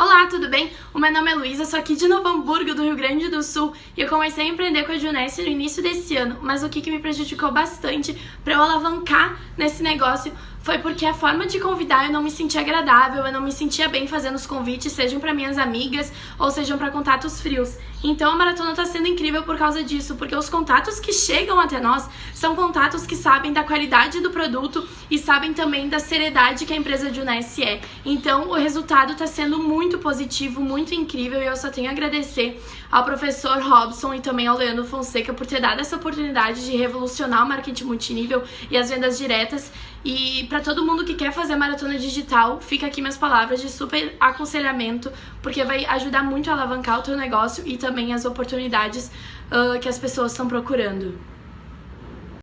Olá, tudo bem? O meu nome é Luísa, sou aqui de Novo Hamburgo, do Rio Grande do Sul, e eu comecei a empreender com a Junesse no início desse ano, mas o que, que me prejudicou bastante para eu alavancar nesse negócio foi porque a forma de convidar eu não me sentia agradável, eu não me sentia bem fazendo os convites, sejam para minhas amigas ou sejam para contatos frios. Então a maratona está sendo incrível por causa disso, porque os contatos que chegam até nós são contatos que sabem da qualidade do produto e sabem também da seriedade que a empresa de Unesse é. Então o resultado está sendo muito positivo, muito incrível e eu só tenho a agradecer ao professor Robson e também ao Leandro Fonseca por ter dado essa oportunidade de revolucionar o marketing multinível e as vendas diretas. E para todo mundo que quer fazer maratona digital, fica aqui minhas palavras de super aconselhamento, porque vai ajudar muito a alavancar o teu negócio e também as oportunidades uh, que as pessoas estão procurando.